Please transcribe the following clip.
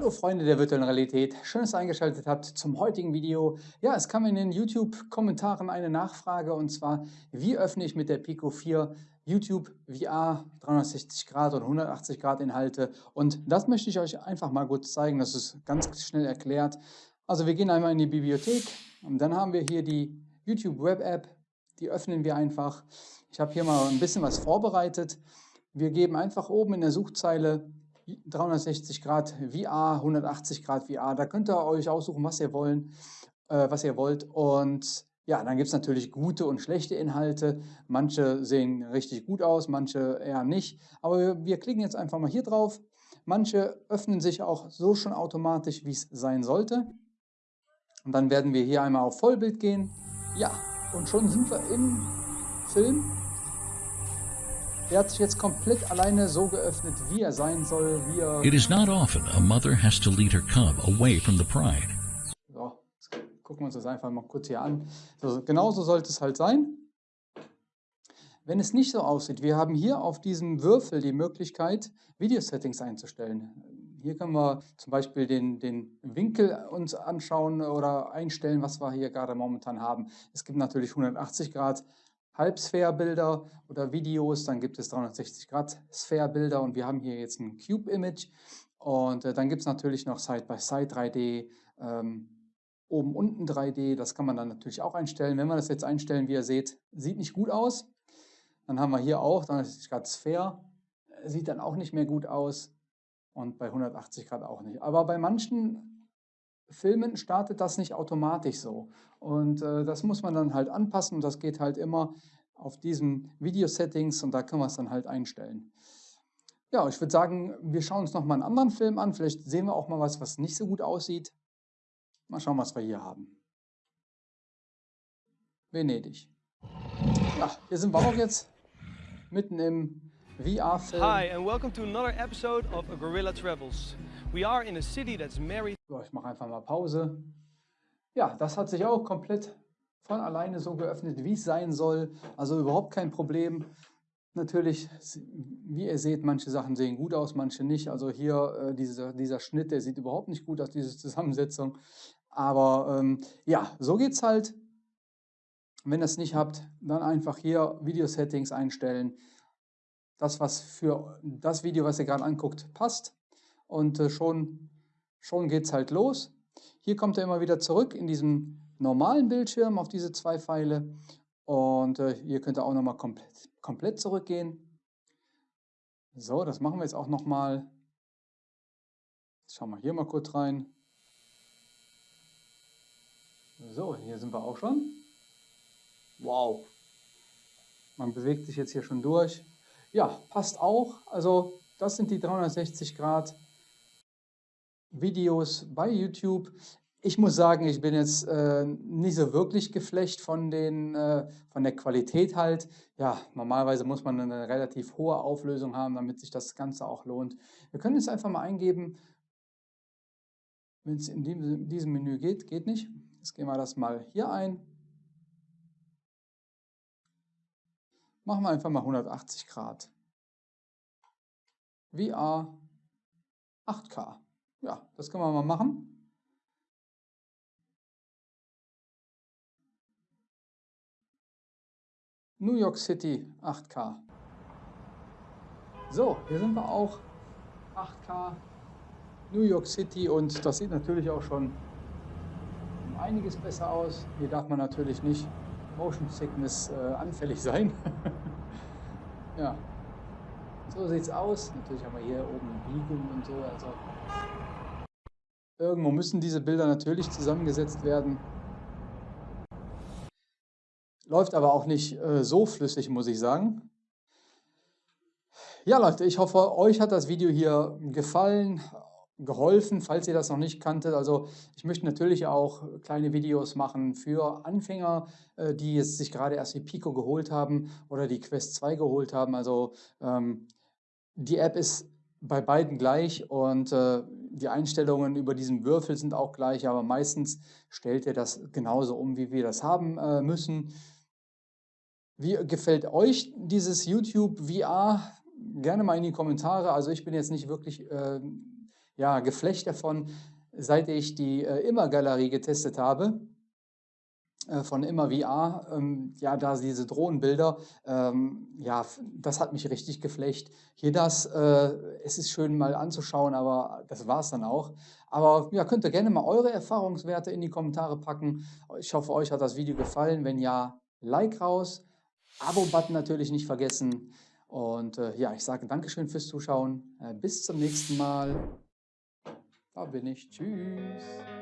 Hallo Freunde der virtuellen Realität, schön, dass ihr eingeschaltet habt zum heutigen Video. Ja, es kam in den YouTube-Kommentaren eine Nachfrage und zwar, wie öffne ich mit der Pico 4 YouTube VR 360 Grad und 180 Grad Inhalte und das möchte ich euch einfach mal kurz zeigen, das ist ganz schnell erklärt. Also wir gehen einmal in die Bibliothek und dann haben wir hier die YouTube Web App, die öffnen wir einfach. Ich habe hier mal ein bisschen was vorbereitet. Wir geben einfach oben in der Suchzeile 360 Grad VR, 180 Grad VR. Da könnt ihr euch aussuchen, was ihr wollen, äh, was ihr wollt. Und ja, dann gibt es natürlich gute und schlechte Inhalte. Manche sehen richtig gut aus, manche eher nicht. Aber wir, wir klicken jetzt einfach mal hier drauf. Manche öffnen sich auch so schon automatisch, wie es sein sollte. Und dann werden wir hier einmal auf Vollbild gehen. Ja, und schon sind wir im Film. Er hat sich jetzt komplett alleine so geöffnet, wie er sein soll, wie er... It is not often a mother has to lead her cub away from the pride. So, gucken wir uns das einfach mal kurz hier an. So, genauso sollte es halt sein. Wenn es nicht so aussieht, wir haben hier auf diesem Würfel die Möglichkeit, Video-Settings einzustellen. Hier können wir zum Beispiel den, den Winkel uns anschauen oder einstellen, was wir hier gerade momentan haben. Es gibt natürlich 180 Grad, Halbsphärebilder oder Videos, dann gibt es 360 Grad Sphärebilder und wir haben hier jetzt ein Cube-Image und äh, dann gibt es natürlich noch Side-by-Side -Side 3D, ähm, oben unten 3D, das kann man dann natürlich auch einstellen. Wenn wir das jetzt einstellen, wie ihr seht, sieht nicht gut aus. Dann haben wir hier auch 360 Grad Sphäre, sieht dann auch nicht mehr gut aus und bei 180 Grad auch nicht. Aber bei manchen Filmen startet das nicht automatisch so. Und äh, das muss man dann halt anpassen und das geht halt immer auf diesen Video-Settings und da können wir es dann halt einstellen. Ja, ich würde sagen, wir schauen uns nochmal einen anderen Film an. Vielleicht sehen wir auch mal was, was nicht so gut aussieht. Mal schauen, was wir hier haben. Venedig. Ja, hier sind wir auch jetzt mitten im VR-Film. Hi and welcome to another episode of Gorilla Travels. We are in a city that's married. So, ich mache einfach mal Pause. Ja, das hat sich auch komplett von alleine so geöffnet, wie es sein soll. Also überhaupt kein Problem. Natürlich, wie ihr seht, manche Sachen sehen gut aus, manche nicht. Also hier äh, dieser, dieser Schnitt, der sieht überhaupt nicht gut aus, diese Zusammensetzung. Aber ähm, ja, so geht es halt. Wenn ihr es nicht habt, dann einfach hier Video-Settings einstellen. Das, was für das Video, was ihr gerade anguckt, passt. Und äh, schon, schon geht es halt los. Hier kommt er immer wieder zurück in diesem normalen Bildschirm auf diese zwei Pfeile. Und äh, hier könnt ihr auch nochmal komplett, komplett zurückgehen. So, das machen wir jetzt auch nochmal. Schauen wir hier mal kurz rein. So, hier sind wir auch schon. Wow. Man bewegt sich jetzt hier schon durch. Ja, passt auch. Also das sind die 360 Grad Videos bei YouTube. Ich muss sagen, ich bin jetzt äh, nicht so wirklich geflecht von, den, äh, von der Qualität halt. Ja, normalerweise muss man eine relativ hohe Auflösung haben, damit sich das Ganze auch lohnt. Wir können jetzt einfach mal eingeben, wenn es in diesem, diesem Menü geht, geht nicht. Jetzt gehen wir das mal hier ein. Machen wir einfach mal 180 Grad. VR 8K. Ja, das können wir mal machen. New York City 8K. So, hier sind wir auch 8K New York City und das sieht natürlich auch schon einiges besser aus. Hier darf man natürlich nicht Motion Sickness äh, anfällig sein. ja, so sieht es aus. Natürlich haben wir hier oben Biegung und so. Also Irgendwo müssen diese Bilder natürlich zusammengesetzt werden. Läuft aber auch nicht äh, so flüssig, muss ich sagen. Ja Leute, ich hoffe, euch hat das Video hier gefallen, geholfen, falls ihr das noch nicht kanntet. Also ich möchte natürlich auch kleine Videos machen für Anfänger, äh, die jetzt sich gerade erst die Pico geholt haben oder die Quest 2 geholt haben. Also ähm, die App ist bei beiden gleich und äh, die Einstellungen über diesen Würfel sind auch gleich, aber meistens stellt er das genauso um, wie wir das haben äh, müssen. Wie gefällt euch dieses YouTube VR? Gerne mal in die Kommentare. Also ich bin jetzt nicht wirklich äh, ja, Geflecht davon, seit ich die äh, Immer-Galerie getestet habe von Immer VR, ähm, ja, da diese Drohnenbilder, ähm, ja, das hat mich richtig geflecht. Hier das, äh, es ist schön mal anzuschauen, aber das war es dann auch. Aber ja, könnt ihr gerne mal eure Erfahrungswerte in die Kommentare packen. Ich hoffe, euch hat das Video gefallen. Wenn ja, Like raus, Abo-Button natürlich nicht vergessen. Und äh, ja, ich sage Dankeschön fürs Zuschauen. Äh, bis zum nächsten Mal. Da bin ich. Tschüss.